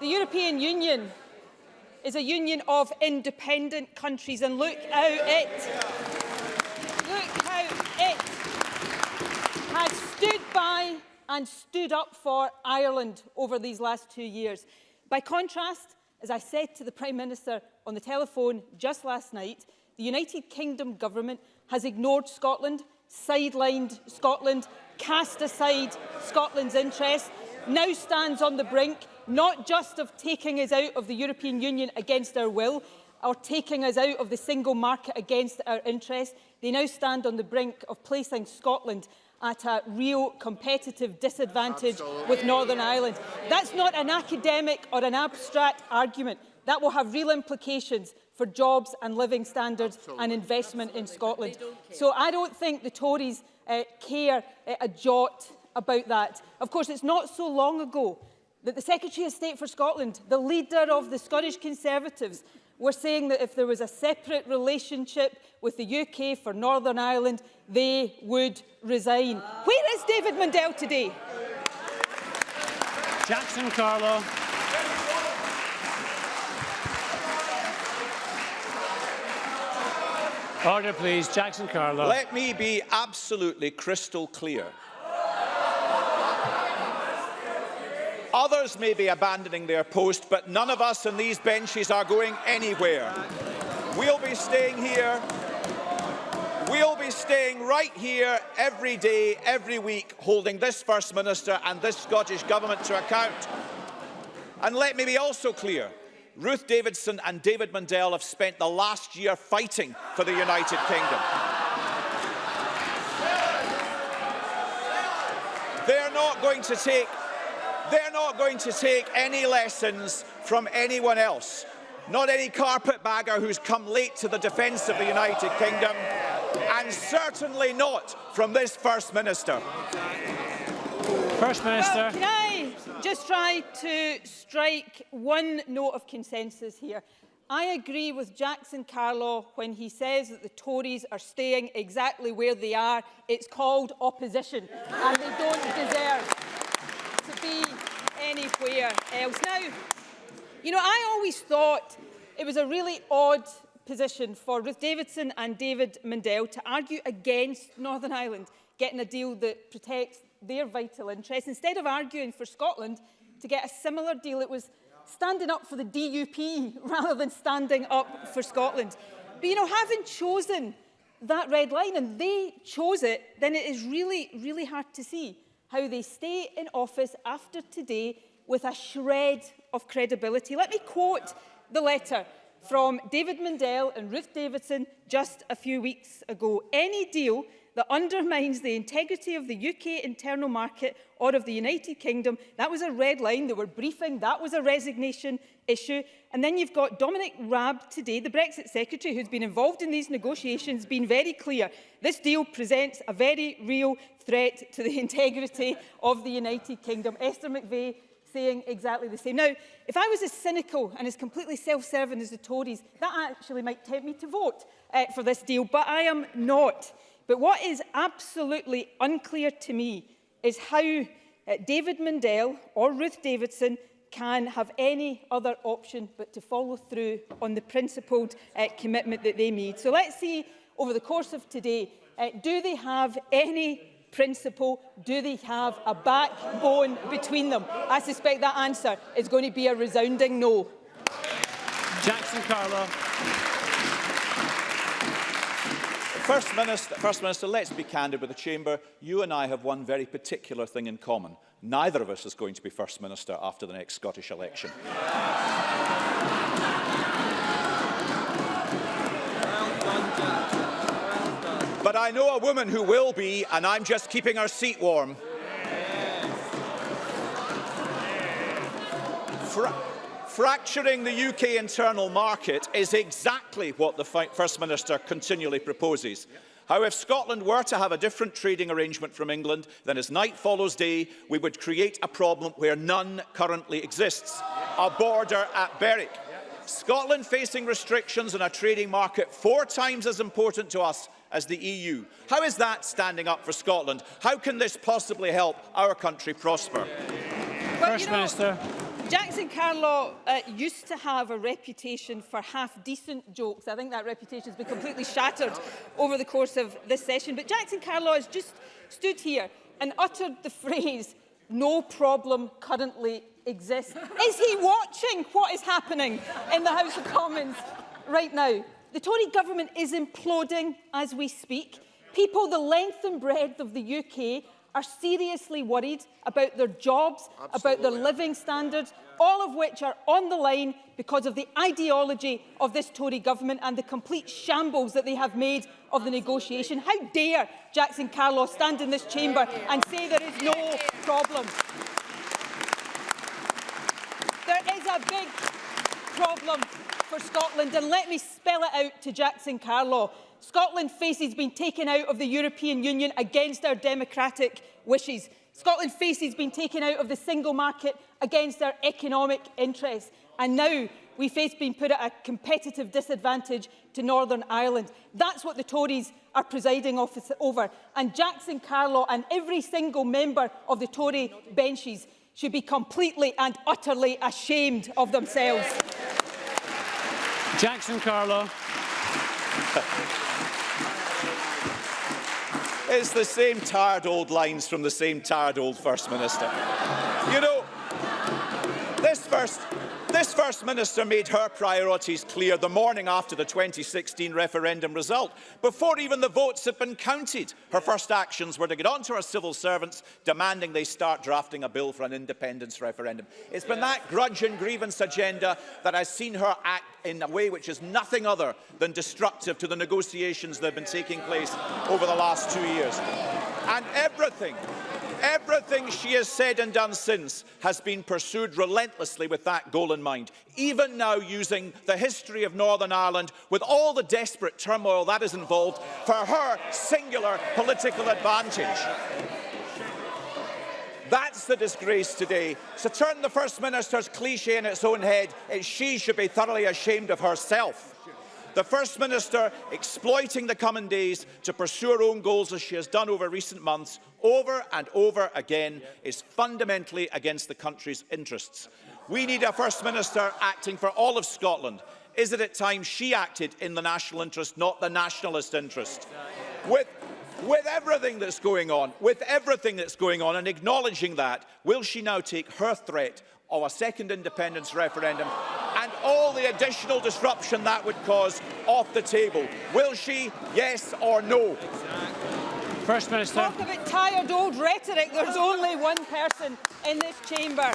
the European Union is a union of independent countries and look how it look how it has stood by and stood up for Ireland over these last two years. By contrast, as I said to the Prime Minister on the telephone just last night, the United Kingdom government has ignored Scotland, sidelined Scotland, cast aside Scotland's interests, now stands on the brink not just of taking us out of the European Union against our will or taking us out of the single market against our interests, they now stand on the brink of placing Scotland at a real competitive disadvantage Absolutely. with Northern Ireland. That's not an academic or an abstract argument. That will have real implications for jobs and living standards Absolutely. and investment Absolutely. in Scotland. So I don't think the Tories uh, care uh, a jot about that. Of course, it's not so long ago that the Secretary of State for Scotland, the leader of the Scottish Conservatives, were saying that if there was a separate relationship with the UK for Northern Ireland, they would resign. Where is David Mundell today? Jackson Carlo. Order, please. Jackson Carlo. Let me be absolutely crystal clear. Others may be abandoning their post, but none of us on these benches are going anywhere. We'll be staying here. We'll be staying right here every day, every week, holding this First Minister and this Scottish Government to account. And let me be also clear, Ruth Davidson and David Mundell have spent the last year fighting for the United Kingdom. They're not going to take they're not going to take any lessons from anyone else. Not any carpetbagger who's come late to the defence of the United Kingdom, and certainly not from this First Minister. First Minister. Well, can I just try to strike one note of consensus here? I agree with Jackson Carlaw when he says that the Tories are staying exactly where they are. It's called opposition, and they don't deserve anywhere else. Now, you know, I always thought it was a really odd position for Ruth Davidson and David Mundell to argue against Northern Ireland getting a deal that protects their vital interests, instead of arguing for Scotland to get a similar deal. It was standing up for the DUP rather than standing up for Scotland. But, you know, having chosen that red line, and they chose it, then it is really, really hard to see how they stay in office after today with a shred of credibility. Let me quote the letter from David Mundell and Ruth Davidson just a few weeks ago. Any deal that undermines the integrity of the UK internal market or of the United Kingdom. That was a red line. They were briefing. That was a resignation issue. And then you've got Dominic Raab today, the Brexit Secretary, who's been involved in these negotiations, been very clear. This deal presents a very real threat to the integrity of the United Kingdom. Esther McVeigh saying exactly the same. Now, if I was as cynical and as completely self-serving as the Tories, that actually might tempt me to vote uh, for this deal, but I am not. But what is absolutely unclear to me is how uh, David Mundell or Ruth Davidson can have any other option but to follow through on the principled uh, commitment that they made. So let's see over the course of today, uh, do they have any principle? Do they have a backbone between them? I suspect that answer is going to be a resounding no. Jackson Carlo. First Minister, First Minister, let's be candid with the Chamber. You and I have one very particular thing in common. Neither of us is going to be First Minister after the next Scottish election. But I know a woman who will be, and I'm just keeping her seat warm. Yes. Yes. Fracturing the UK internal market is exactly what the First Minister continually proposes. How if Scotland were to have a different trading arrangement from England, then as night follows day, we would create a problem where none currently exists, a border at Berwick. Scotland facing restrictions on a trading market four times as important to us as the EU. How is that standing up for Scotland? How can this possibly help our country prosper? Well, First you know, Minister. Alex Carlaw Carlo uh, used to have a reputation for half-decent jokes. I think that reputation has been completely shattered over the course of this session. But Jackson Carlo has just stood here and uttered the phrase, no problem currently exists. is he watching what is happening in the House of Commons right now? The Tory government is imploding as we speak. People the length and breadth of the UK are seriously worried about their jobs, Absolutely. about their living standards, all of which are on the line because of the ideology of this Tory government and the complete shambles that they have made of the negotiation. How dare Jackson Carlos stand in this chamber and say there is no problem? There is a big problem for Scotland and let me spell it out to Jackson Carlaw. Scotland faces being taken out of the European Union against our democratic wishes. Scotland faces being taken out of the single market against our economic interests. And now we face being put at a competitive disadvantage to Northern Ireland. That's what the Tories are presiding over. And Jackson Carlaw and every single member of the Tory benches should be completely and utterly ashamed of themselves. Jackson Carlaw. It's the same tired old lines from the same tired old First Minister. you know, this First this First Minister made her priorities clear the morning after the 2016 referendum result. Before even the votes had been counted, her first actions were to get onto her civil servants, demanding they start drafting a bill for an independence referendum. It's been that grudge and grievance agenda that has seen her act in a way which is nothing other than destructive to the negotiations that have been taking place over the last two years. And everything Everything she has said and done since has been pursued relentlessly with that goal in mind, even now using the history of Northern Ireland with all the desperate turmoil that is involved for her singular political advantage. That's the disgrace today. To so turn the First Minister's cliché in its own head, she should be thoroughly ashamed of herself. The First Minister exploiting the coming days to pursue her own goals as she has done over recent months, over and over again, is fundamentally against the country's interests. We need a First Minister acting for all of Scotland. Is it at times she acted in the national interest, not the nationalist interest? With, with everything that's going on, with everything that's going on and acknowledging that, will she now take her threat of a second independence referendum and all the additional disruption that would cause off the table. Will she, yes or no? First Minister. Talk about tired old rhetoric. There's only one person in this chamber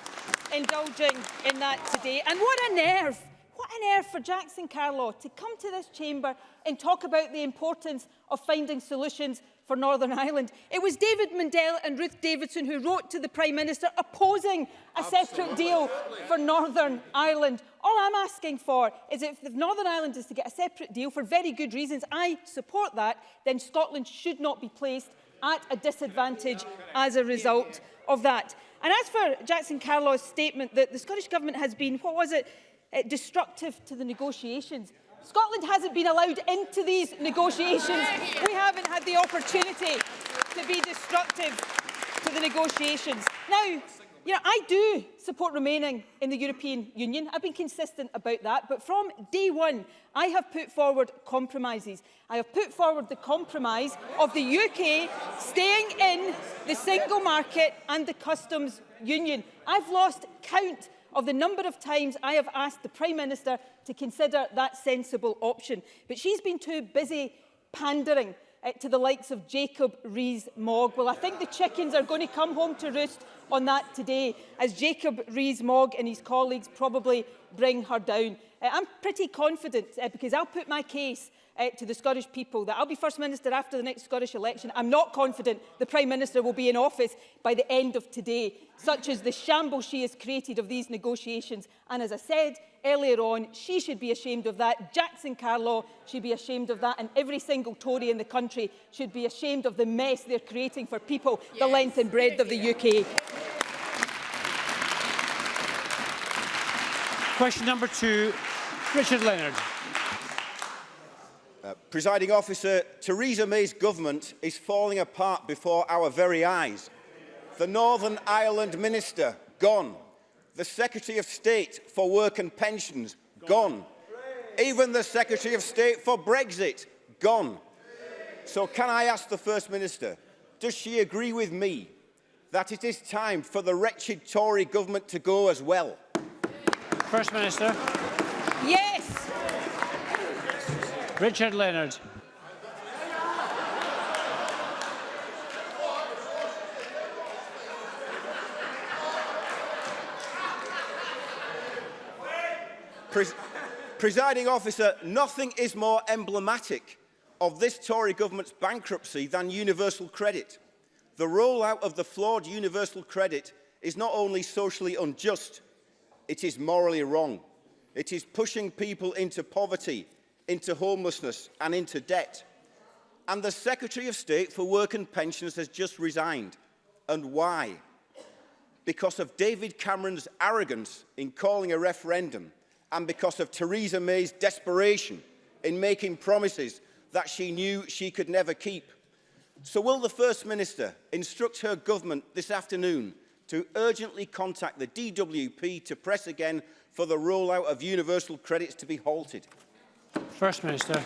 indulging in that today. And what a nerve What on earth for Jackson Carlaw to come to this chamber and talk about the importance of finding solutions for Northern Ireland. It was David Mundell and Ruth Davidson who wrote to the Prime Minister opposing a Absolutely. separate deal for Northern Ireland. All I'm asking for is if Northern Ireland is to get a separate deal for very good reasons, I support that, then Scotland should not be placed at a disadvantage as a result of that. And as for Jackson Carlaw's statement that the Scottish Government has been, what was it, uh, destructive to the negotiations. Scotland hasn't been allowed into these negotiations. We haven't had the opportunity to be destructive to the negotiations. Now, you know, I do support remaining in the European Union. I've been consistent about that. But from day one, I have put forward compromises. I have put forward the compromise of the UK staying in the single market and the customs union. I've lost count of the number of times I have asked the Prime Minister to consider that sensible option. But she's been too busy pandering uh, to the likes of Jacob Rees-Mogg. Well, I think the chickens are going to come home to roost on that today, as Jacob Rees-Mogg and his colleagues probably bring her down. Uh, I'm pretty confident, uh, because I'll put my case uh, to the Scottish people that I'll be First Minister after the next Scottish election. I'm not confident the Prime Minister will be in office by the end of today, such as the shambles she has created of these negotiations. And as I said earlier on, she should be ashamed of that. Jackson Carlaw should be ashamed of that. And every single Tory in the country should be ashamed of the mess they're creating for people, yes. the length and breadth of the UK. Question number two, Richard Leonard. Uh, presiding officer, Theresa May's government is falling apart before our very eyes. The Northern Ireland Minister, gone. The Secretary of State for Work and Pensions, gone. Even the Secretary of State for Brexit, gone. So can I ask the First Minister, does she agree with me that it is time for the wretched Tory government to go as well? First Minister. Yes. Richard Leonard. Pres presiding officer, nothing is more emblematic of this Tory government's bankruptcy than universal credit. The rollout of the flawed universal credit is not only socially unjust, it is morally wrong. It is pushing people into poverty into homelessness and into debt. And the Secretary of State for Work and Pensions has just resigned. And why? Because of David Cameron's arrogance in calling a referendum and because of Theresa May's desperation in making promises that she knew she could never keep. So will the First Minister instruct her government this afternoon to urgently contact the DWP to press again for the rollout of universal credits to be halted? First Minister.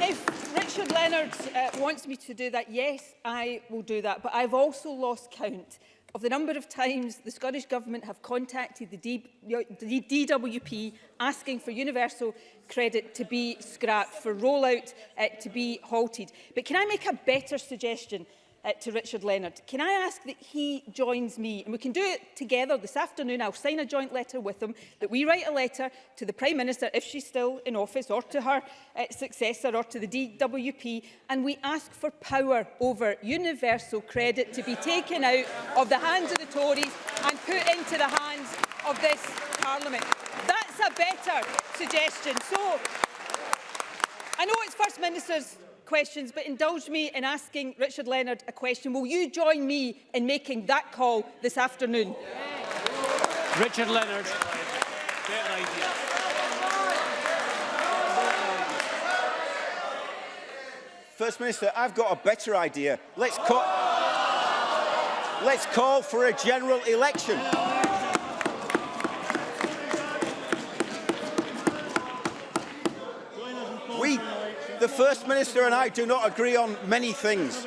If Richard Leonard uh, wants me to do that, yes, I will do that. But I've also lost count of the number of times the Scottish Government have contacted the, D the DWP asking for universal credit to be scrapped, for rollout uh, to be halted. But can I make a better suggestion? uh, to Richard Leonard. Can I ask that he joins me? And we can do it together this afternoon. I'll sign a joint letter with him, that we write a letter to the Prime Minister, if she's still in office, or to her uh, successor, or to the DWP, and we ask for power over universal credit to be taken out of the hands of the Tories and put into the hands of this Parliament. That's a better suggestion. So, I know it's First Minister's questions, but indulge me in asking Richard Leonard a question. Will you join me in making that call this afternoon? Yeah. Richard Leonard. First Minister, I've got a better idea. Let's call, let's call for a general election. The First Minister and I do not agree on many things,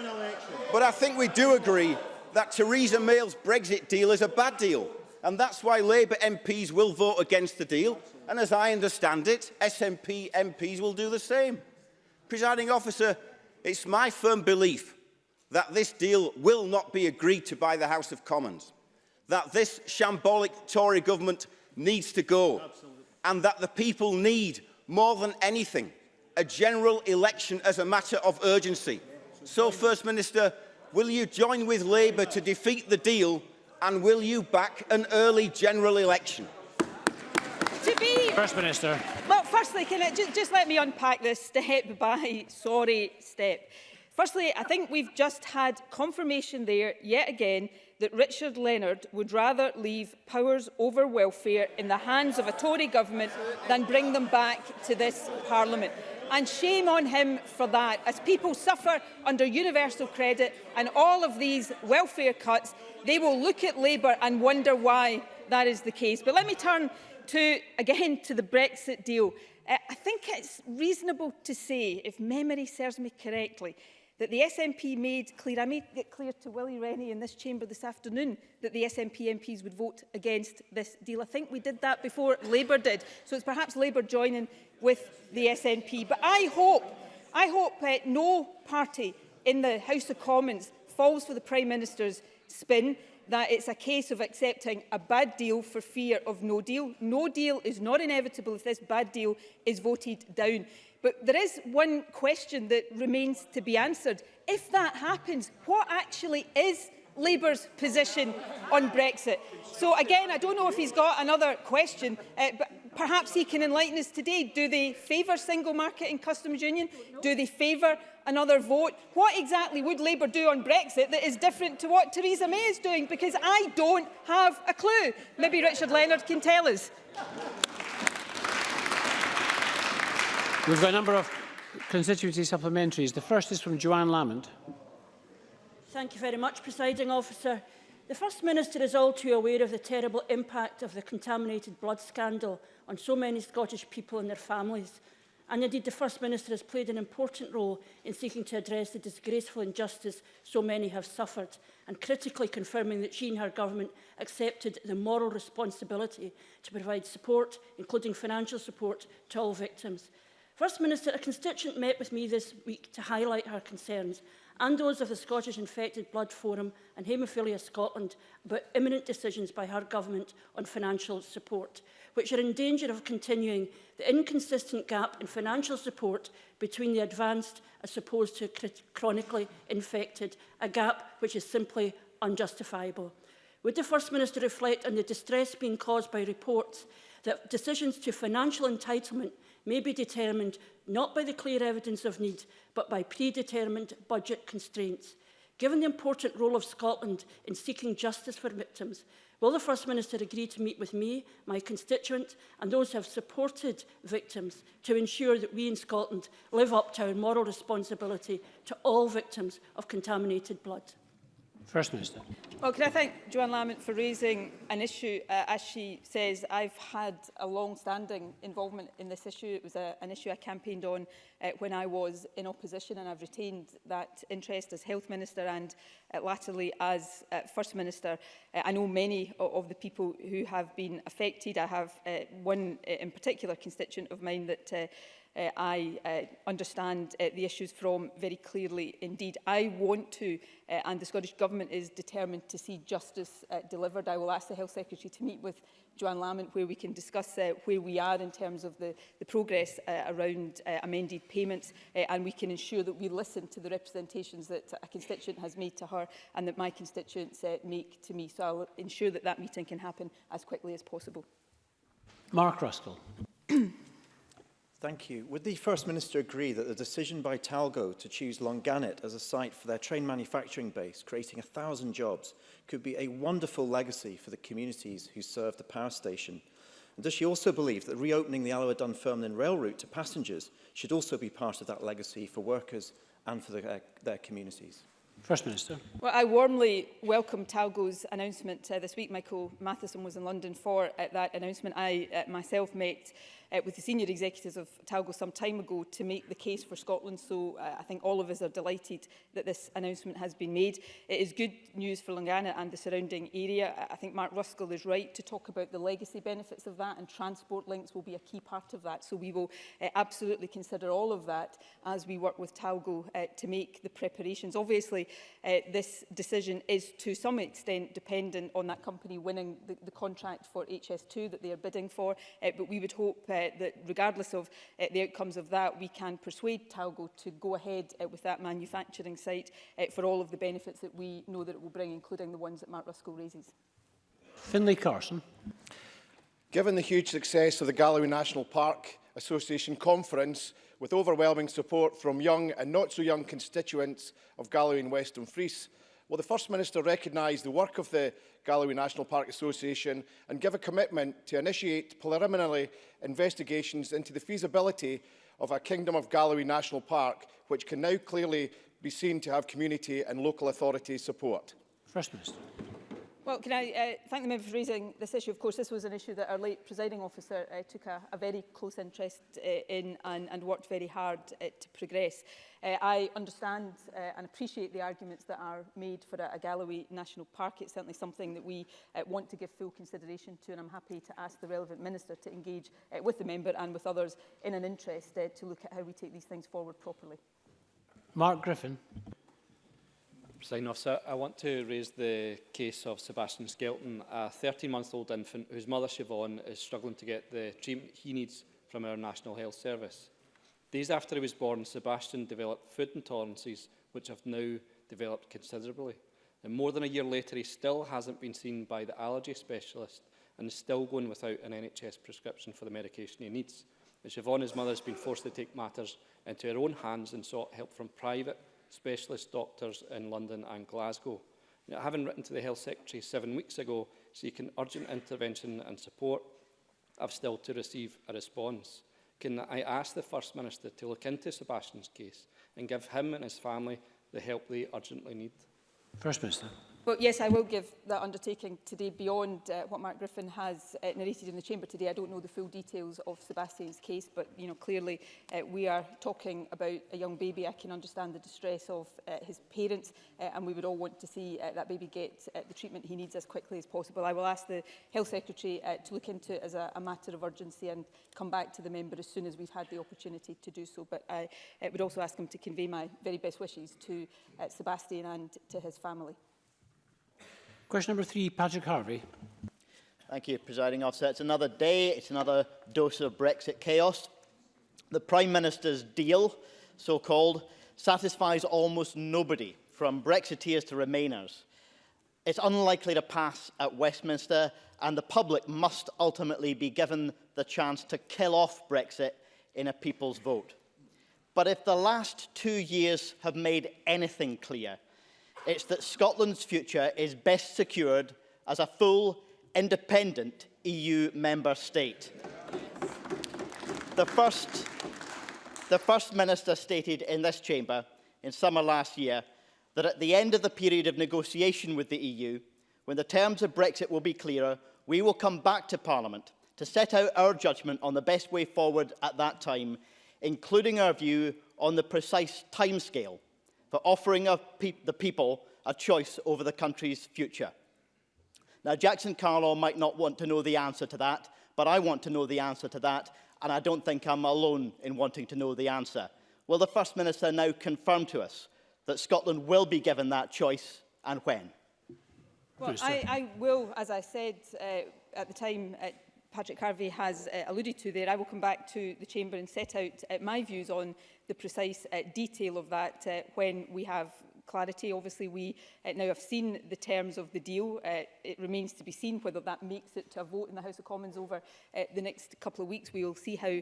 but I think we do agree that Theresa May's Brexit deal is a bad deal, and that's why Labour MPs will vote against the deal, and as I understand it, SNP MPs will do the same. Presiding officer, it's my firm belief that this deal will not be agreed to by the House of Commons, that this shambolic Tory government needs to go, Absolutely. and that the people need, more than anything, a general election as a matter of urgency. So, First Minister, will you join with Labour to defeat the deal and will you back an early general election? To be... First Minister. Well, firstly, can I, just, just let me unpack this step by sorry step. Firstly, I think we've just had confirmation there, yet again, that Richard Leonard would rather leave powers over welfare in the hands of a Tory government than bring them back to this Parliament and shame on him for that. As people suffer under universal credit and all of these welfare cuts, they will look at Labour and wonder why that is the case. But let me turn to, again to the Brexit deal. Uh, I think it's reasonable to say, if memory serves me correctly, that the SNP made clear, I made it clear to Willie Rennie in this chamber this afternoon that the SNP MPs would vote against this deal. I think we did that before Labour did, so it's perhaps Labour joining with the SNP. But I hope, I hope uh, no party in the House of Commons falls for the Prime Minister's spin that it's a case of accepting a bad deal for fear of no deal. No deal is not inevitable if this bad deal is voted down. But there is one question that remains to be answered. If that happens, what actually is Labour's position on Brexit? So again, I don't know if he's got another question, uh, but perhaps he can enlighten us today. Do they favour single market and customs union? Do they favour another vote? What exactly would Labour do on Brexit that is different to what Theresa May is doing? Because I don't have a clue. Maybe Richard Leonard can tell us. We've got a number of constituency supplementaries. The first is from Joanne Lamont. Thank you very much, Presiding Officer. The First Minister is all too aware of the terrible impact of the contaminated blood scandal on so many Scottish people and their families. And indeed, the First Minister has played an important role in seeking to address the disgraceful injustice so many have suffered, and critically confirming that she and her government accepted the moral responsibility to provide support, including financial support, to all victims. First Minister, a constituent met with me this week to highlight her concerns and those of the Scottish Infected Blood Forum and Haemophilia Scotland about imminent decisions by her government on financial support, which are in danger of continuing the inconsistent gap in financial support between the advanced as opposed to chronically infected, a gap which is simply unjustifiable. Would the First Minister reflect on the distress being caused by reports that decisions to financial entitlement may be determined not by the clear evidence of need, but by predetermined budget constraints. Given the important role of Scotland in seeking justice for victims, will the First Minister agree to meet with me, my constituent and those who have supported victims to ensure that we in Scotland live up to our moral responsibility to all victims of contaminated blood? First Minister. Well, can I thank Joanne Lamont for raising an issue? Uh, as she says, I've had a long-standing involvement in this issue. It was a, an issue I campaigned on uh, when I was in opposition, and I've retained that interest as Health Minister and uh, latterly as uh, First Minister. Uh, I know many of, of the people who have been affected. I have uh, one uh, in particular constituent of mine that uh, uh, I uh, understand uh, the issues from very clearly indeed. I want to, uh, and the Scottish Government is determined to see justice uh, delivered. I will ask the Health Secretary to meet with Joanne Lamont where we can discuss uh, where we are in terms of the, the progress uh, around uh, amended payments uh, and we can ensure that we listen to the representations that a constituent has made to her and that my constituents uh, make to me. So I'll ensure that that meeting can happen as quickly as possible. Mark Ruskell. Thank you. Would the First Minister agree that the decision by Talgo to choose Longanet as a site for their train manufacturing base, creating 1,000 jobs, could be a wonderful legacy for the communities who serve the power station? And does she also believe that reopening the Alloa Dunfermline rail route to passengers should also be part of that legacy for workers and for the, uh, their communities? First Minister. Well, I warmly welcome Talgo's announcement uh, this week. Michael Matheson was in London for uh, that announcement I uh, myself made uh, with the senior executives of Talgo some time ago to make the case for Scotland. So uh, I think all of us are delighted that this announcement has been made. It is good news for Langana and the surrounding area. I think Mark Ruskell is right to talk about the legacy benefits of that and transport links will be a key part of that. So we will uh, absolutely consider all of that as we work with Talgo uh, to make the preparations. Obviously, uh, this decision is to some extent dependent on that company winning the, the contract for HS2 that they are bidding for, uh, but we would hope uh, uh, that regardless of uh, the outcomes of that, we can persuade Talgo to go ahead uh, with that manufacturing site uh, for all of the benefits that we know that it will bring, including the ones that Mark Ruskell raises. Finlay Carson. Given the huge success of the Galloway National Park Association conference, with overwhelming support from young and not so young constituents of Galloway and Western Fries, will the First Minister recognise the work of the Galloway National Park Association and give a commitment to initiate preliminary investigations into the feasibility of a Kingdom of Galloway National Park, which can now clearly be seen to have community and local authority support? First Minister. Well, can I uh, thank the member for raising this issue? Of course, this was an issue that our late presiding officer uh, took a, a very close interest uh, in and, and worked very hard uh, to progress. Uh, I understand uh, and appreciate the arguments that are made for a, a Galloway National Park. It's certainly something that we uh, want to give full consideration to, and I'm happy to ask the relevant minister to engage uh, with the member and with others in an interest uh, to look at how we take these things forward properly. Mark Griffin. Presiding officer, I want to raise the case of Sebastian Skelton, a 13-month-old infant whose mother, Siobhan, is struggling to get the treatment he needs from our National Health Service. Days after he was born, Sebastian developed food intolerances which have now developed considerably. And more than a year later, he still hasn't been seen by the allergy specialist and is still going without an NHS prescription for the medication he needs. And Siobhan, his mother, has been forced to take matters into her own hands and sought help from private specialist doctors in London and Glasgow. Now, having written to the Health Secretary seven weeks ago seeking urgent intervention and support, I've still to receive a response. Can I ask the First Minister to look into Sebastian's case and give him and his family the help they urgently need? First Minister. Well, yes, I will give that undertaking today beyond uh, what Mark Griffin has uh, narrated in the Chamber today. I don't know the full details of Sebastian's case, but you know clearly uh, we are talking about a young baby. I can understand the distress of uh, his parents, uh, and we would all want to see uh, that baby get uh, the treatment he needs as quickly as possible. I will ask the Health Secretary uh, to look into it as a, a matter of urgency and come back to the member as soon as we've had the opportunity to do so. But I uh, would also ask him to convey my very best wishes to uh, Sebastian and to his family. Question number three, Patrick Harvey. Thank you, Presiding Officer. It's another day, it's another dose of Brexit chaos. The Prime Minister's deal, so-called, satisfies almost nobody, from Brexiteers to Remainers. It's unlikely to pass at Westminster, and the public must ultimately be given the chance to kill off Brexit in a people's vote. But if the last two years have made anything clear, it's that Scotland's future is best secured as a full, independent EU member state. The first, the first Minister stated in this chamber in summer last year that at the end of the period of negotiation with the EU, when the terms of Brexit will be clearer, we will come back to Parliament to set out our judgment on the best way forward at that time, including our view on the precise timescale for offering pe the people a choice over the country's future. Now, Jackson Carlaw might not want to know the answer to that, but I want to know the answer to that, and I don't think I'm alone in wanting to know the answer. Will the First Minister now confirm to us that Scotland will be given that choice and when? Well, I, I will, as I said uh, at the time uh, Patrick Harvey has uh, alluded to there, I will come back to the Chamber and set out uh, my views on the precise uh, detail of that uh, when we have clarity. Obviously, we uh, now have seen the terms of the deal. Uh, it remains to be seen whether that makes it to a vote in the House of Commons over uh, the next couple of weeks. We will see how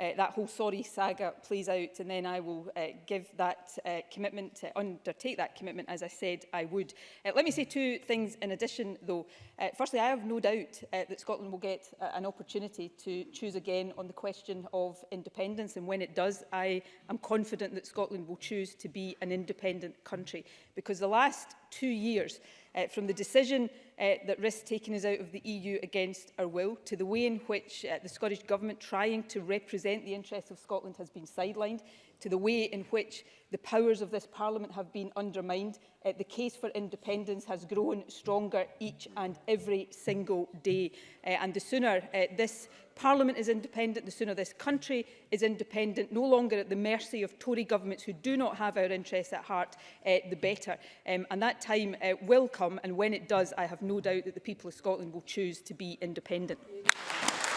uh, that whole sorry saga plays out and then I will uh, give that uh, commitment, to undertake that commitment as I said I would. Uh, let me say two things in addition though. Uh, firstly, I have no doubt uh, that Scotland will get uh, an opportunity to choose again on the question of independence and when it does, I am confident that Scotland will choose to be an independent country because the last two years uh, from the decision uh, that risk taking is out of the EU against our will to the way in which uh, the Scottish Government trying to represent the interests of Scotland has been sidelined, to the way in which the powers of this Parliament have been undermined, uh, the case for independence has grown stronger each and every single day. Uh, and the sooner uh, this Parliament is independent, the sooner this country is independent, no longer at the mercy of Tory governments who do not have our interests at heart, uh, the better. Um, and that time uh, will come, and when it does, I have no doubt that the people of Scotland will choose to be independent.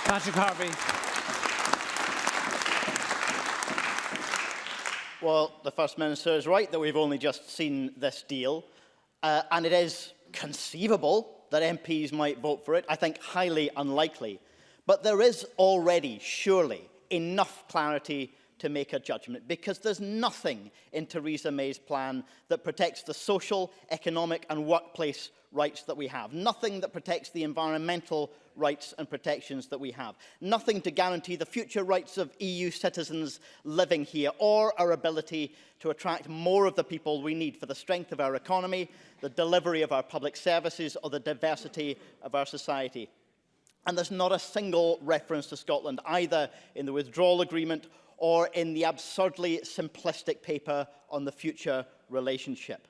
Patrick Harvey. Well, the First Minister is right that we've only just seen this deal, uh, and it is conceivable that MPs might vote for it. I think highly unlikely. But there is already, surely, enough clarity to make a judgment because there's nothing in Theresa May's plan that protects the social, economic and workplace rights that we have. Nothing that protects the environmental rights and protections that we have. Nothing to guarantee the future rights of EU citizens living here or our ability to attract more of the people we need for the strength of our economy, the delivery of our public services or the diversity of our society. And there's not a single reference to Scotland, either in the withdrawal agreement or in the absurdly simplistic paper on the future relationship.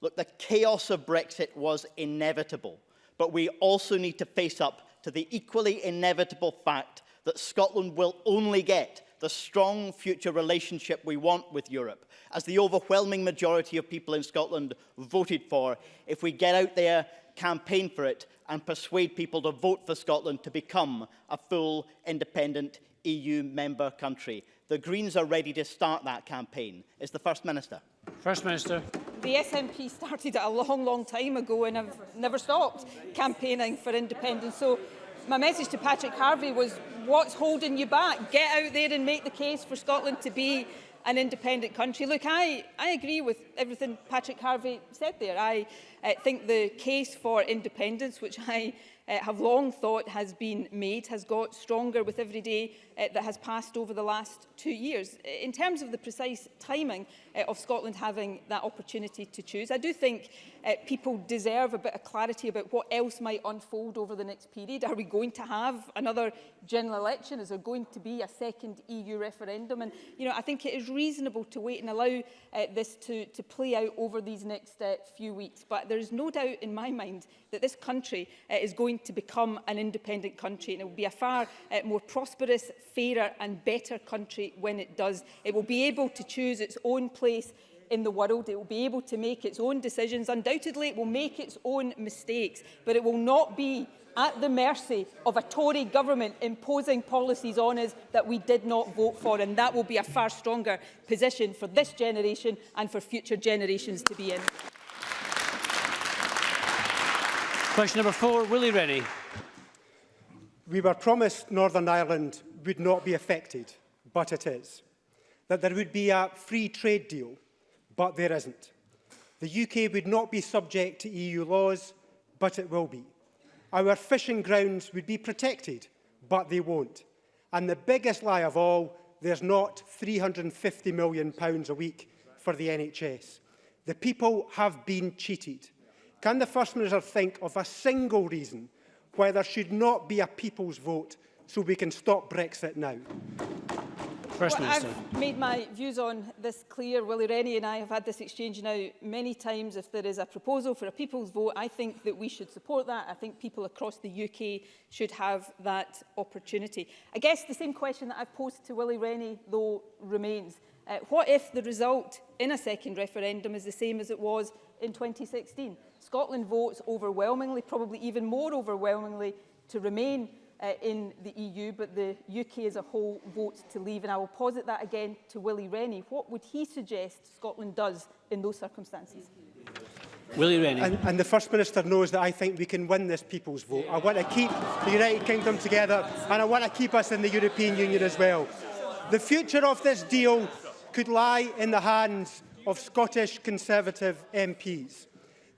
Look, the chaos of Brexit was inevitable, but we also need to face up to the equally inevitable fact that Scotland will only get the strong future relationship we want with Europe, as the overwhelming majority of people in Scotland voted for, if we get out there campaign for it and persuade people to vote for Scotland to become a full, independent EU member country. The Greens are ready to start that campaign. Is the First Minister? First Minister. The SNP started it a long, long time ago and have never stopped campaigning for independence. So my message to Patrick Harvey was, what's holding you back? Get out there and make the case for Scotland to be an independent country. Look, I, I agree with everything Patrick Harvey said there. I uh, think the case for independence, which I uh, have long thought has been made has got stronger with every day uh, that has passed over the last two years. Uh, in terms of the precise timing uh, of Scotland having that opportunity to choose, I do think uh, people deserve a bit of clarity about what else might unfold over the next period. Are we going to have another general election? Is there going to be a second EU referendum? And, you know, I think it is reasonable to wait and allow uh, this to, to play out over these next uh, few weeks. But there is no doubt in my mind that this country uh, is going to become an independent country and it will be a far uh, more prosperous, fairer and better country when it does. It will be able to choose its own place in the world. It will be able to make its own decisions. Undoubtedly, it will make its own mistakes, but it will not be at the mercy of a Tory government imposing policies on us that we did not vote for, and that will be a far stronger position for this generation and for future generations to be in. Question number four, Willie Rennie. We were promised Northern Ireland would not be affected, but it is. That there would be a free trade deal but there isn't. The UK would not be subject to EU laws, but it will be. Our fishing grounds would be protected, but they won't. And the biggest lie of all, there's not £350 million a week for the NHS. The people have been cheated. Can the First Minister think of a single reason why there should not be a people's vote so we can stop Brexit now? First well, Minister. I've made my views on this clear. Willie Rennie and I have had this exchange now many times. If there is a proposal for a people's vote, I think that we should support that. I think people across the UK should have that opportunity. I guess the same question that I've posed to Willie Rennie, though, remains. Uh, what if the result in a second referendum is the same as it was in 2016? Scotland votes overwhelmingly, probably even more overwhelmingly, to remain uh, in the EU, but the UK as a whole votes to leave. And I will posit that again to Willie Rennie. What would he suggest Scotland does in those circumstances? Willie Rennie. And, and the First Minister knows that I think we can win this people's vote. I want to keep the United Kingdom together and I want to keep us in the European Union as well. The future of this deal could lie in the hands of Scottish Conservative MPs.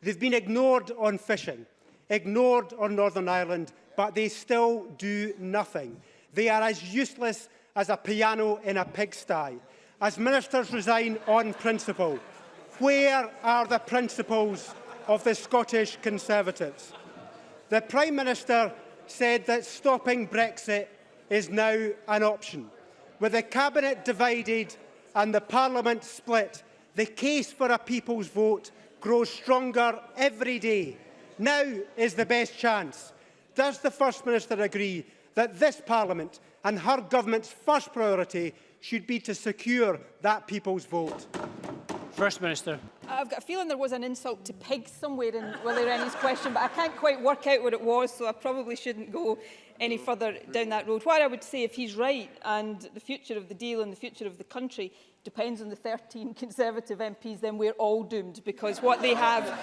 They've been ignored on fishing, ignored on Northern Ireland but they still do nothing. They are as useless as a piano in a pigsty. As ministers resign on principle, where are the principles of the Scottish Conservatives? The Prime Minister said that stopping Brexit is now an option. With the Cabinet divided and the Parliament split, the case for a people's vote grows stronger every day. Now is the best chance Does the First Minister agree that this Parliament and her government's first priority should be to secure that people's vote? First Minister. I've got a feeling there was an insult to pigs somewhere in Willie Rennie's question, but I can't quite work out what it was, so I probably shouldn't go any further down that road. What I would say, if he's right, and the future of the deal and the future of the country depends on the 13 Conservative MPs, then we're all doomed, because what they have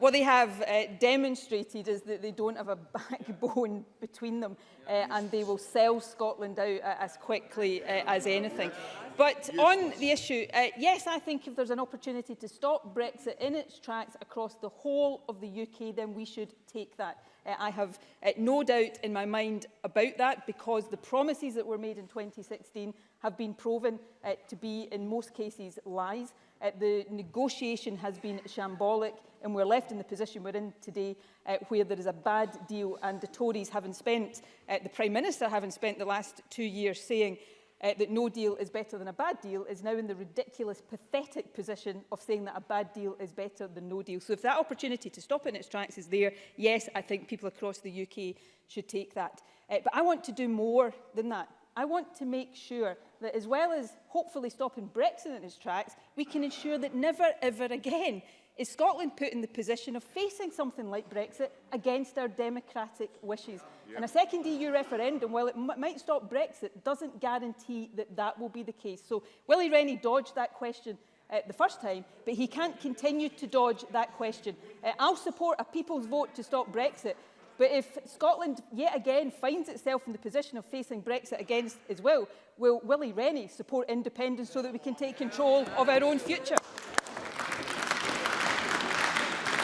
what they have uh, demonstrated is that they don't have a backbone between them uh, and they will sell Scotland out uh, as quickly uh, as anything. But on the issue, uh, yes, I think if there's an opportunity to stop Brexit in its tracks across the whole of the UK, then we should take that. Uh, I have uh, no doubt in my mind about that because the promises that were made in 2016 have been proven uh, to be, in most cases, lies. Uh, the negotiation has been shambolic, and we're left in the position we're in today uh, where there is a bad deal, and the Tories haven't spent, uh, the Prime Minister having spent the last two years saying uh, that no deal is better than a bad deal is now in the ridiculous, pathetic position of saying that a bad deal is better than no deal. So if that opportunity to stop it in its tracks is there, yes, I think people across the UK should take that. Uh, but I want to do more than that. I want to make sure that as well as hopefully stopping Brexit in its tracks, we can ensure that never ever again is Scotland put in the position of facing something like Brexit against our democratic wishes. Yep. And a second EU referendum, while it might stop Brexit, doesn't guarantee that that will be the case. So Willie Rennie dodged that question uh, the first time, but he can't continue to dodge that question. Uh, I'll support a people's vote to stop Brexit, but if Scotland yet again finds itself in the position of facing Brexit against as well, will Willie Rennie support independence so that we can take control of our own future?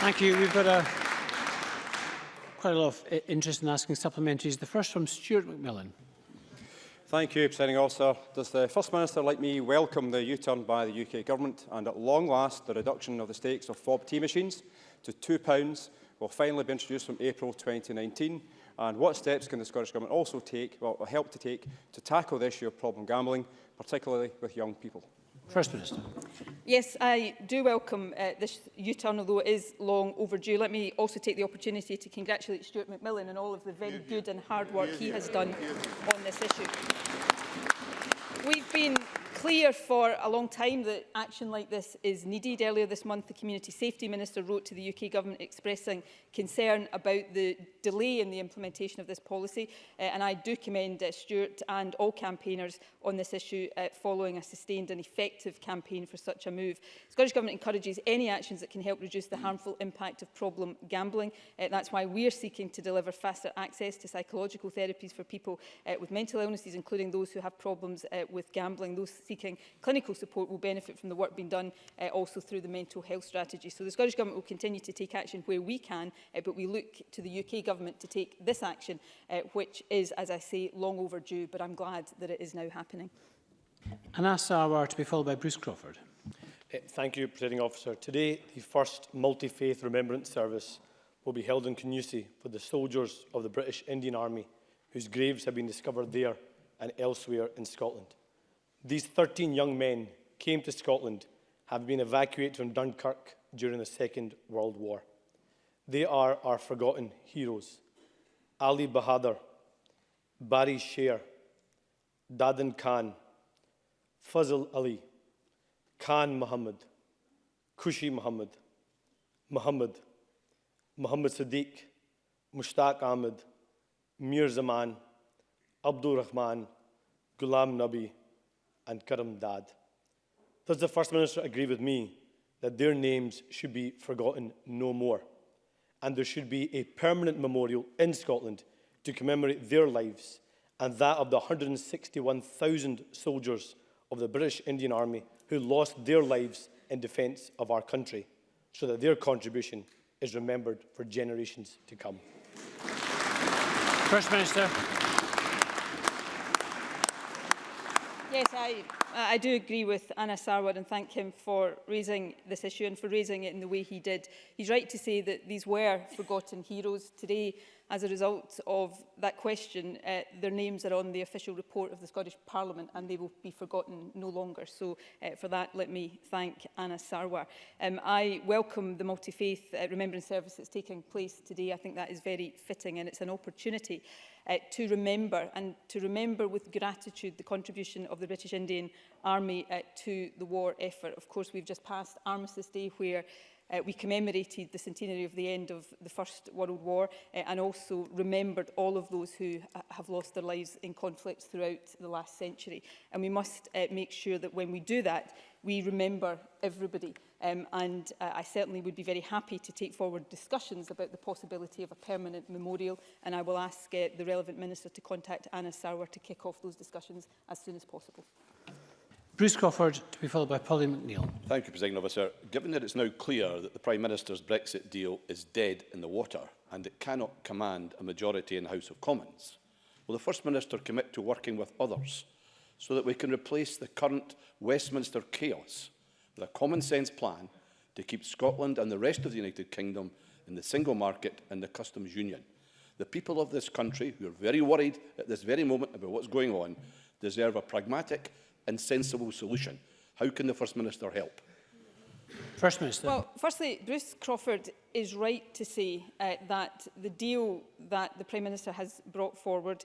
Thank you. We've got a, quite a lot of interest in asking supplementaries. The first from Stuart McMillan. Thank you, Presiding Officer. Does the First Minister, like me, welcome the U-turn by the UK Government and at long last the reduction of the stakes of FOB T machines to £2 will finally be introduced from April 2019? And what steps can the Scottish Government also take, well, help to take, to tackle the issue of problem gambling, particularly with young people? First Minister. Yes, I do welcome uh, this U-turn, although it is long overdue. Let me also take the opportunity to congratulate Stuart McMillan and all of the very good and hard work he has done on this issue. We've been clear for a long time that action like this is needed. Earlier this month, the Community Safety Minister wrote to the UK Government expressing concern about the delay in the implementation of this policy. Uh, and I do commend uh, Stuart and all campaigners on this issue uh, following a sustained and effective campaign for such a move. The Scottish Government encourages any actions that can help reduce the harmful impact of problem gambling. Uh, that's why we're seeking to deliver faster access to psychological therapies for people uh, with mental illnesses, including those who have problems uh, with gambling. Those seeking clinical support will benefit from the work being done uh, also through the mental health strategy. So the Scottish Government will continue to take action where we can, uh, but we look to the UK Government to take this action, uh, which is, as I say, long overdue, but I'm glad that it is now happening. And Anas Sarwar to be followed by Bruce Crawford. Uh, thank you, Presiding Officer. Today, the first multi-faith remembrance service will be held in Canusi for the soldiers of the British Indian Army whose graves have been discovered there and elsewhere in Scotland. These 13 young men came to Scotland, have been evacuated from Dunkirk during the Second World War. They are our forgotten heroes. Ali Bahadur, Barry Sher, Dadan Khan, Fazl Ali, Khan Muhammad, Kushi Muhammad, Muhammad, Muhammad Sadiq, Mushtaq Ahmed, Mir Zaman, Abdul Rahman, Ghulam Nabi, and Karamdad. Does the First Minister agree with me that their names should be forgotten no more and there should be a permanent memorial in Scotland to commemorate their lives and that of the 161,000 soldiers of the British Indian Army who lost their lives in defence of our country so that their contribution is remembered for generations to come. First Minister. I, uh, I do agree with Anna Sarwar and thank him for raising this issue and for raising it in the way he did. He's right to say that these were forgotten heroes. Today, as a result of that question, uh, their names are on the official report of the Scottish Parliament and they will be forgotten no longer. So uh, for that, let me thank Anna Sarwar. Um, I welcome the multi-faith uh, remembrance service that's taking place today. I think that is very fitting and it's an opportunity uh, to remember and to remember with gratitude the contribution of the British Indian Army uh, to the war effort. Of course, we've just passed Armistice Day where uh, we commemorated the centenary of the end of the First World War uh, and also remembered all of those who uh, have lost their lives in conflicts throughout the last century. And we must uh, make sure that when we do that, we remember everybody. Um, and uh, I certainly would be very happy to take forward discussions about the possibility of a permanent memorial. And I will ask uh, the relevant minister to contact Anna Sauer to kick off those discussions as soon as possible. Bruce Crawford, to be followed by Polly McNeill. Thank you, President Officer. Given that it's now clear that the Prime Minister's Brexit deal is dead in the water and it cannot command a majority in the House of Commons, will the First Minister commit to working with others so that we can replace the current Westminster chaos with a common sense plan to keep Scotland and the rest of the United Kingdom in the single market and the customs union. The people of this country, who are very worried at this very moment about what's going on, deserve a pragmatic and sensible solution. How can the First Minister help? First Minister. Well, firstly, Bruce Crawford is right to say uh, that the deal that the Prime Minister has brought forward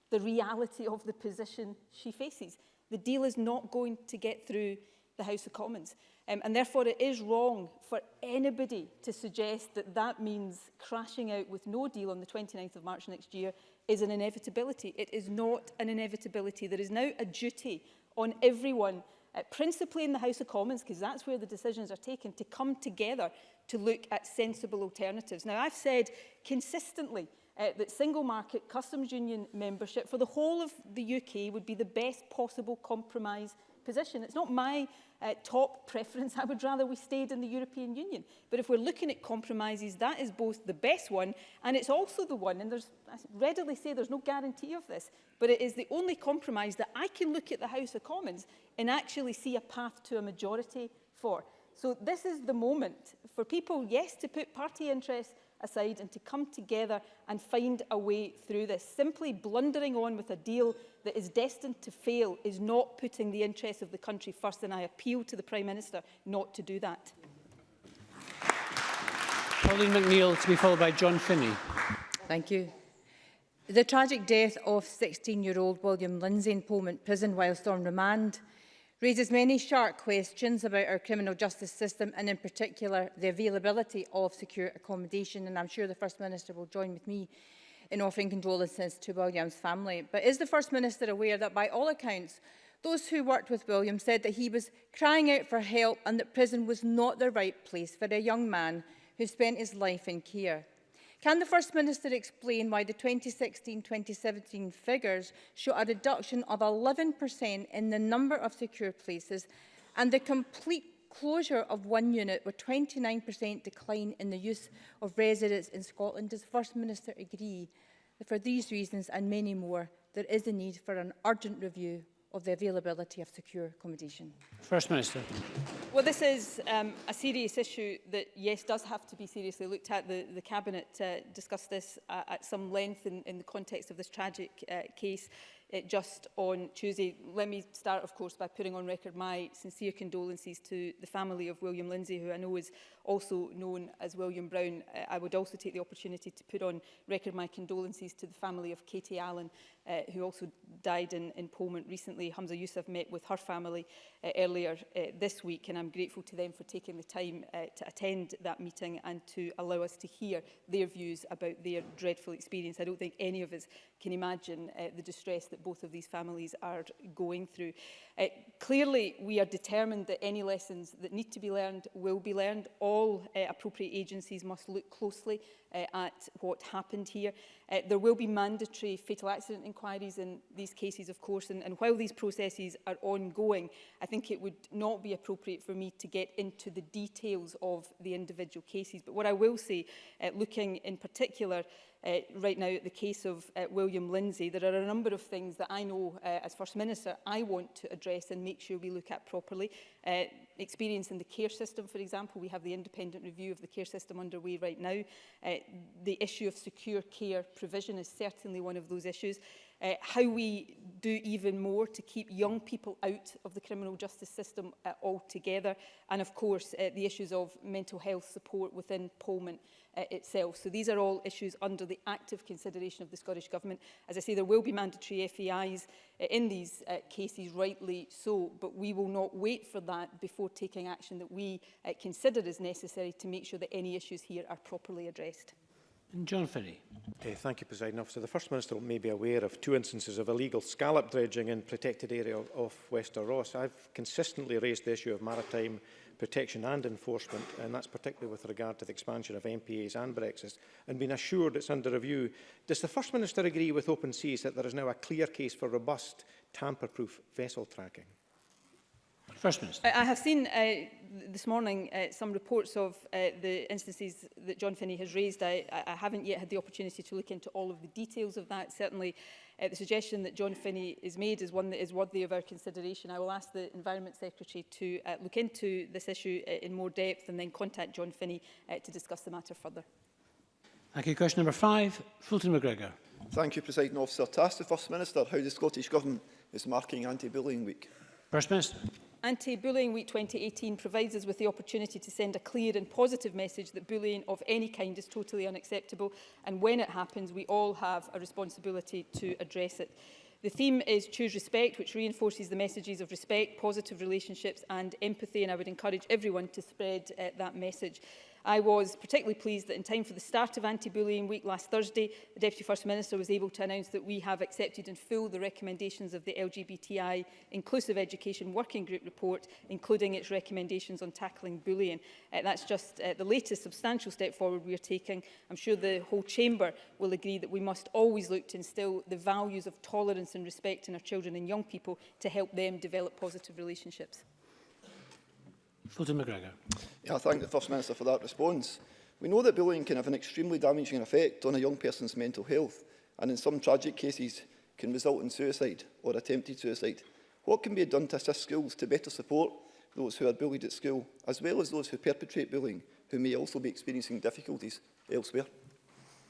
the reality of the position she faces. The deal is not going to get through the House of Commons. Um, and therefore it is wrong for anybody to suggest that that means crashing out with no deal on the 29th of March next year is an inevitability. It is not an inevitability. There is now a duty on everyone, uh, principally in the House of Commons, because that's where the decisions are taken, to come together to look at sensible alternatives. Now, I've said consistently uh, that single market customs union membership for the whole of the UK would be the best possible compromise position. It's not my uh, top preference. I would rather we stayed in the European Union. But if we're looking at compromises, that is both the best one and it's also the one, and there's, I readily say there's no guarantee of this, but it is the only compromise that I can look at the House of Commons and actually see a path to a majority for. So this is the moment for people, yes, to put party interests aside and to come together and find a way through this. Simply blundering on with a deal that is destined to fail is not putting the interests of the country first, and I appeal to the Prime Minister not to do that. Pauline McNeill to be followed by John Finney. Thank you. The tragic death of 16-year-old William Lindsay in Pullman prison whilst on remand raises many sharp questions about our criminal justice system and in particular the availability of secure accommodation and I'm sure the First Minister will join with me in offering condolences to William's family. But is the First Minister aware that by all accounts those who worked with William said that he was crying out for help and that prison was not the right place for a young man who spent his life in care. Can the First Minister explain why the 2016-2017 figures show a reduction of 11% in the number of secure places and the complete closure of one unit with 29% decline in the use of residents in Scotland? Does First Minister agree that for these reasons and many more, there is a need for an urgent review of the availability of secure accommodation? First Minister. Well, this is um, a serious issue that, yes, does have to be seriously looked at. The, the Cabinet uh, discussed this uh, at some length in, in the context of this tragic uh, case uh, just on Tuesday. Let me start, of course, by putting on record my sincere condolences to the family of William Lindsay, who I know is also known as William Brown. Uh, I would also take the opportunity to put on record my condolences to the family of Katie Allen, uh, who also died in, in Pullman recently. Hamza Youssef met with her family uh, earlier uh, this week, and I'm grateful to them for taking the time uh, to attend that meeting and to allow us to hear their views about their dreadful experience. I don't think any of us can imagine uh, the distress that that both of these families are going through. Uh, clearly, we are determined that any lessons that need to be learned will be learned. All uh, appropriate agencies must look closely uh, at what happened here. Uh, there will be mandatory fatal accident inquiries in these cases, of course, and, and while these processes are ongoing, I think it would not be appropriate for me to get into the details of the individual cases. But what I will say, uh, looking in particular uh, right now at the case of uh, William Lindsay, there are a number of things that I know uh, as First Minister I want to address address and make sure we look at properly. Uh, experience in the care system, for example, we have the independent review of the care system underway right now. Uh, the issue of secure care provision is certainly one of those issues. Uh, how we do even more to keep young people out of the criminal justice system uh, altogether. And of course, uh, the issues of mental health support within Pullman uh, itself. So these are all issues under the active consideration of the Scottish Government. As I say, there will be mandatory FEIs uh, in these uh, cases, rightly so, but we will not wait for that before taking action that we uh, consider as necessary to make sure that any issues here are properly addressed. And John Ferry. Uh, thank you, President Officer. The First Minister may be aware of two instances of illegal scallop dredging in protected area of, of Wester Ross. I've consistently raised the issue of maritime protection and enforcement, and that's particularly with regard to the expansion of MPAs and Brexit, and been assured it's under review. Does the First Minister agree with Open Seas that there is now a clear case for robust, tamper-proof vessel tracking? First Minister. I have seen uh, this morning uh, some reports of uh, the instances that John Finney has raised. I, I haven't yet had the opportunity to look into all of the details of that. Certainly, Uh, the suggestion that John Finney has made is one that is worthy of our consideration. I will ask the Environment Secretary to uh, look into this issue uh, in more depth and then contact John Finney uh, to discuss the matter further. Thank you. Question number five, Fulton McGregor. Thank you, President Officer. To ask the First Minister how the Scottish Government is marking Anti-Bullying Week. First Minister. Anti-Bullying Week 2018 provides us with the opportunity to send a clear and positive message that bullying of any kind is totally unacceptable and when it happens we all have a responsibility to address it. The theme is Choose Respect, which reinforces the messages of respect, positive relationships and empathy, and I would encourage everyone to spread uh, that message. I was particularly pleased that in time for the start of Anti-Bullying Week last Thursday, the Deputy First Minister was able to announce that we have accepted in full the recommendations of the LGBTI Inclusive Education Working Group report, including its recommendations on tackling bullying. Uh, that's just uh, the latest substantial step forward we are taking. I'm sure the whole Chamber will agree that we must always look to instill the values of tolerance and respect in our children and young people to help them develop positive relationships. Fulton McGregor. Yeah, I thank the First Minister for that response. We know that bullying can have an extremely damaging effect on a young person's mental health and in some tragic cases can result in suicide or attempted suicide. What can be done to assist schools to better support those who are bullied at school, as well as those who perpetrate bullying, who may also be experiencing difficulties elsewhere?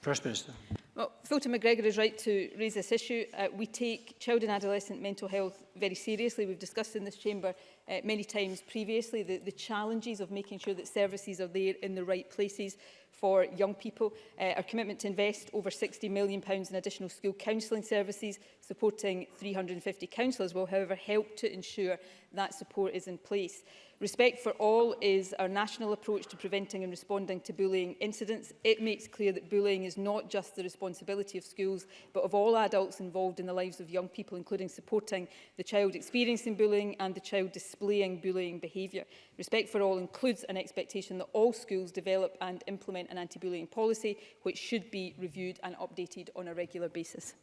First Minister. Well, Fulton McGregor is right to raise this issue. Uh, we take child and adolescent mental health very seriously. We've discussed in this chamber uh, many times previously the, the challenges of making sure that services are there in the right places for young people. Uh, our commitment to invest over £60 million pounds in additional school counselling services, supporting 350 counsellors, will however help to ensure that support is in place. Respect for all is our national approach to preventing and responding to bullying incidents. It makes clear that bullying is not just the responsibility of schools, but of all adults involved in the lives of young people, including supporting the child experiencing bullying and the child displaying bullying behaviour. Respect for all includes an expectation that all schools develop and implement an anti-bullying policy, which should be reviewed and updated on a regular basis.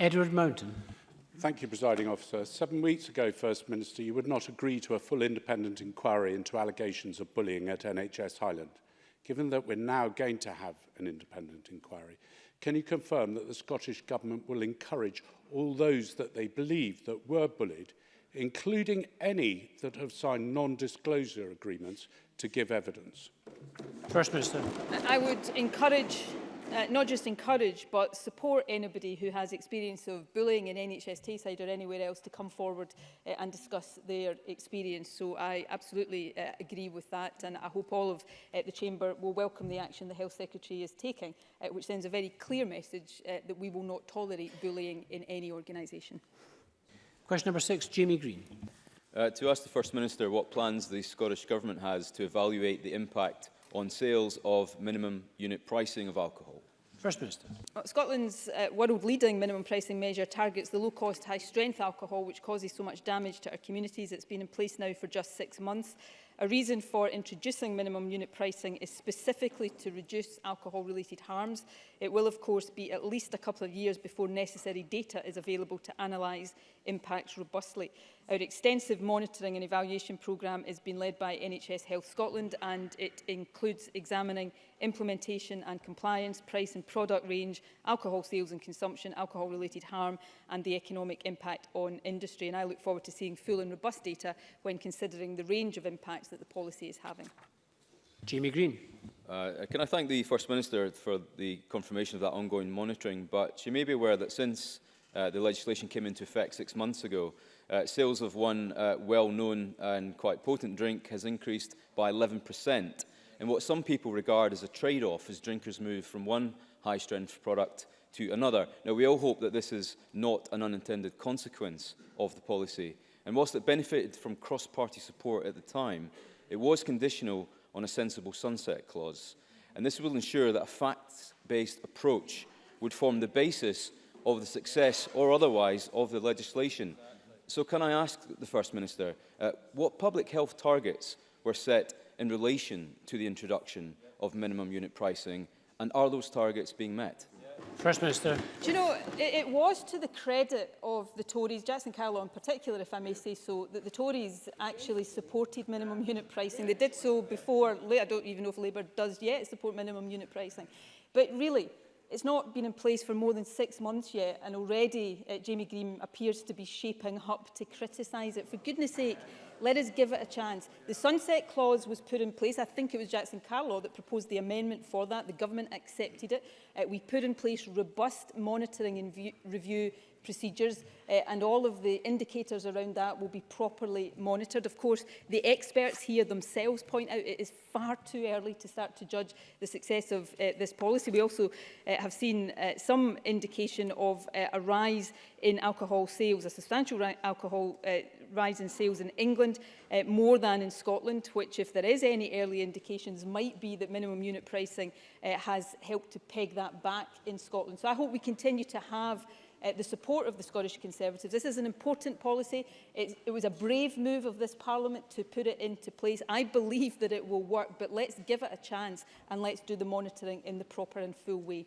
Edward Mountain. Thank you, Presiding Officer. Seven weeks ago, First Minister, you would not agree to a full independent inquiry into allegations of bullying at NHS Highland. Given that we're now going to have an independent inquiry, can you confirm that the Scottish Government will encourage all those that they believe that were bullied, including any that have signed non-disclosure agreements, to give evidence? First Minister. I would encourage Uh, not just encourage but support anybody who has experience of bullying in NHS Tayside or anywhere else to come forward uh, and discuss their experience. So I absolutely uh, agree with that and I hope all of uh, the Chamber will welcome the action the Health Secretary is taking, uh, which sends a very clear message uh, that we will not tolerate bullying in any organisation. Question number six, Jamie Green. Uh, to ask the First Minister what plans the Scottish Government has to evaluate the impact on sales of minimum unit pricing of alcohol. First Minister. Well, uh, Scotland's uh, world-leading minimum pricing measure targets the low-cost, high-strength alcohol, which causes so much damage to our communities. It's been in place now for just six months. A reason for introducing minimum unit pricing is specifically to reduce alcohol-related harms. It will, of course, be at least a couple of years before necessary data is available to analyse impacts robustly. Our extensive monitoring and evaluation programme has been led by NHS Health Scotland and it includes examining implementation and compliance, price and product range, alcohol sales and consumption, alcohol-related harm and the economic impact on industry. And I look forward to seeing full and robust data when considering the range of impacts that the policy is having. Jamie Green. Uh, can I thank the First Minister for the confirmation of that ongoing monitoring, but she may be aware that since Uh, the legislation came into effect six months ago. Uh, sales of one uh, well-known and quite potent drink has increased by 11%. And what some people regard as a trade-off as drinkers move from one high-strength product to another. Now, we all hope that this is not an unintended consequence of the policy. And whilst it benefited from cross-party support at the time, it was conditional on a sensible sunset clause. And this will ensure that a facts-based approach would form the basis of the success or otherwise of the legislation. So can I ask the First Minister, uh, what public health targets were set in relation to the introduction of minimum unit pricing and are those targets being met? First Minister. Do you know, it, it was to the credit of the Tories, Jackson Carlow in particular, if I may say so, that the Tories actually supported minimum unit pricing. They did so before, I don't even know if Labour does yet support minimum unit pricing. But really, It's not been in place for more than six months yet, and already uh, Jamie Green appears to be shaping up to criticise it. For goodness sake, let us give it a chance. The sunset clause was put in place. I think it was Jackson Carlaw that proposed the amendment for that. The government accepted it. Uh, we put in place robust monitoring and view, review procedures uh, and all of the indicators around that will be properly monitored. Of course, the experts here themselves point out it is far too early to start to judge the success of uh, this policy. We also uh, have seen uh, some indication of uh, a rise in alcohol sales, a substantial alcohol uh, rise in sales in England, uh, more than in Scotland, which if there is any early indications might be that minimum unit pricing uh, has helped to peg that back in Scotland. So I hope we continue to have uh, the support of the Scottish Conservatives. This is an important policy. It, it was a brave move of this Parliament to put it into place. I believe that it will work, but let's give it a chance and let's do the monitoring in the proper and full way.